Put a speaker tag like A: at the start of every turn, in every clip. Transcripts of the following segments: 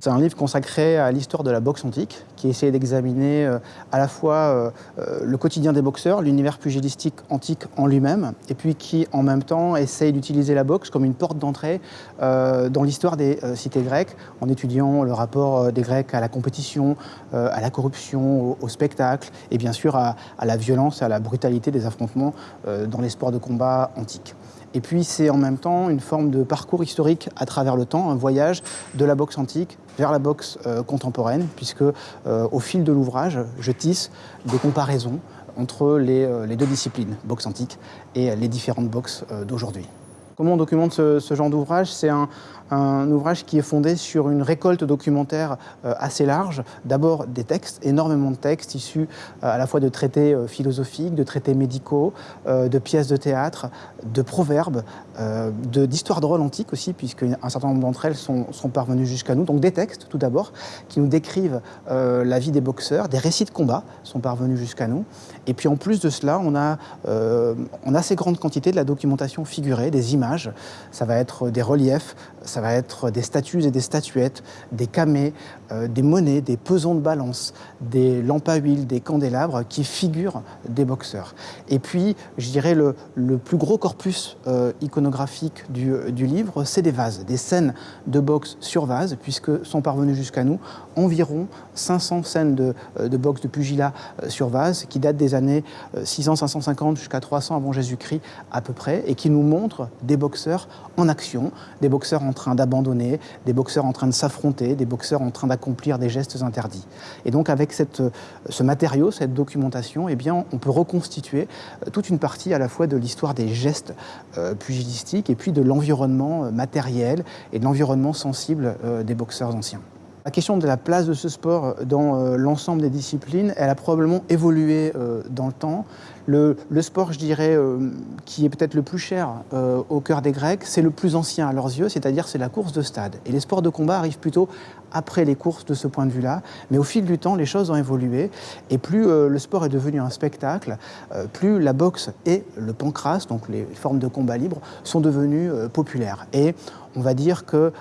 A: C'est un livre consacré à l'histoire de la boxe antique, qui essaie d'examiner euh, à la fois euh, euh, le quotidien des boxeurs, l'univers pugilistique antique en lui-même, et puis qui en même temps essaye d'utiliser la boxe comme une porte d'entrée dans l'histoire des cités grecques, en étudiant le rapport des Grecs à la compétition, à la corruption, au, spectacle, et bien sûr à, à, la violence, à la brutalité des affrontements dans les sports de combat antiques. Et puis c'est en même temps une forme de parcours historique à travers le temps, un voyage de la boxe antique vers la boxe euh, contemporaine, puisque euh, au fil de l'ouvrage, je tisse des comparaisons entre les, euh, les, deux disciplines, boxe antique et les différentes boxes d'aujourd'hui. Comment on documente ce, genre d'ouvrage C'est un, ouvrage qui est fondé sur une récolte documentaire euh, assez large. D'abord des textes, énormément de textes issus euh, à la fois de traités euh, philosophiques, de traités médicaux, de pièces de théâtre, de proverbes, d'histoires de, rôle antiques aussi, puisque un certain nombre d'entre elles sont, sont parvenues jusqu'à nous. Donc des textes, tout d'abord, qui nous décrivent la vie des boxeurs, des récits de combat sont parvenus jusqu'à nous. Et puis en plus de cela, on a, a assez grande quantité de la documentation figurée, des images ça va être des reliefs, ça va être des statues et des statuettes, des camées, euh, des monnaies, des pesons de balance, des lampes à huile, des candélabres qui figurent des boxeurs. Et puis, je dirais, le, plus gros corpus euh, iconographique du, livre, c'est des vases, des scènes de boxe sur vase, puisque sont parvenues jusqu'à nous environ 500 scènes de, euh, de boxe de pugilat sur vase, qui datent des années 600-550 jusqu'à 300 avant Jésus-Christ à peu près, et qui nous montrent des boxeurs en action, des boxeurs en train d'abandonner, des boxeurs en train de s'affronter, des boxeurs en train d'accomplir des gestes interdits. Et donc avec cette, ce matériau, cette documentation, eh on peut reconstituer euh, toute une partie à la fois de l'histoire des gestes euh, pugilistiques et puis de l'environnement euh, matériel et de l'environnement sensible des boxeurs anciens. La question de la place de ce sport dans euh, l'ensemble des disciplines, elle a probablement évolué euh, dans le temps. Le, sport, je dirais, euh, qui est peut-être le plus cher au cœur des Grecs, c'est le plus ancien à leurs yeux, c'est-à-dire c'est la course de stade. Et les sports de combat arrivent plutôt après les courses de ce point de vue-là. Mais au fil du temps, les choses ont évolué. Et plus le sport est devenu un spectacle, plus la boxe et le pancras, donc les formes de combat libre, sont devenues populaires. Et on va dire que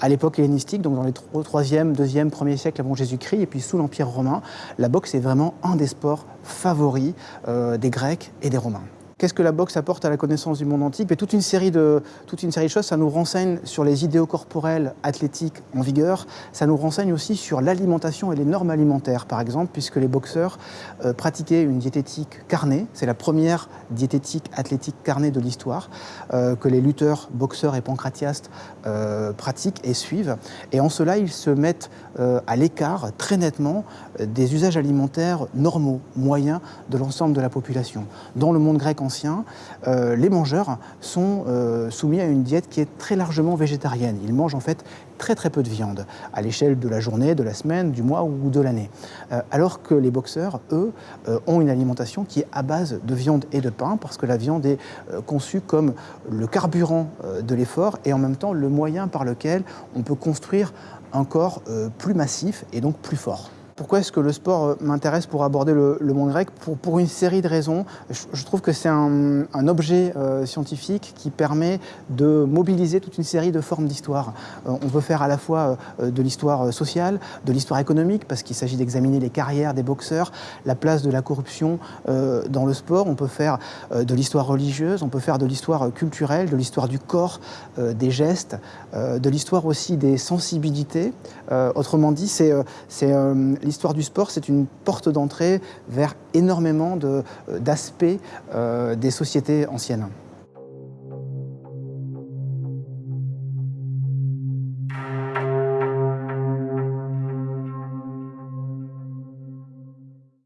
A: à l'époque hellénistique, donc dans les 3e, 2e, 1er siècle avant Jésus-Christ, et puis sous l'Empire romain, la boxe est vraiment un des sports favoris euh, des Grecs et des Romains. Qu'est-ce que la boxe apporte à la connaissance du monde antique Mais toute une, série de, toute une série de choses. Ça nous renseigne sur les idéaux corporels athlétiques en vigueur. Ça nous renseigne aussi sur l'alimentation et les normes alimentaires, par exemple, puisque les boxeurs euh, pratiquaient une diététique carnée. C'est la première diététique athlétique carnée de l'histoire euh, que les lutteurs, boxeurs et pancratiastes euh, pratiquent et suivent. Et en cela, ils se mettent à l'écart très nettement des usages alimentaires normaux, moyens de l'ensemble de la population. Dans le monde grec ancien, euh, les mangeurs sont euh, soumis à une diète qui est très largement végétarienne. Ils mangent en fait très très peu de viande à l'échelle de la journée, de la semaine, du mois ou de l'année. Euh, alors que les boxeurs, eux, ont une alimentation qui est à base de viande et de pain parce que la viande est conçue comme le carburant de l'effort et en même temps le moyen par lequel on peut construire un corps plus massif et donc plus fort. Pourquoi est-ce que le sport euh, m'intéresse pour aborder le, monde grec pour, pour, une série de raisons. Je, trouve que c'est un, objet euh, scientifique qui permet de mobiliser toute une série de formes d'histoire. Euh, on peut faire à la fois de l'histoire sociale, de l'histoire économique, parce qu'il s'agit d'examiner les carrières des boxeurs, la place de la corruption dans le sport. On peut faire de l'histoire religieuse, on peut faire de l'histoire culturelle, de l'histoire du corps, des gestes, de l'histoire aussi des sensibilités. autrement dit, c'est l'histoire du sport, c'est une porte d'entrée vers énormément euh, d'aspects euh, des sociétés anciennes.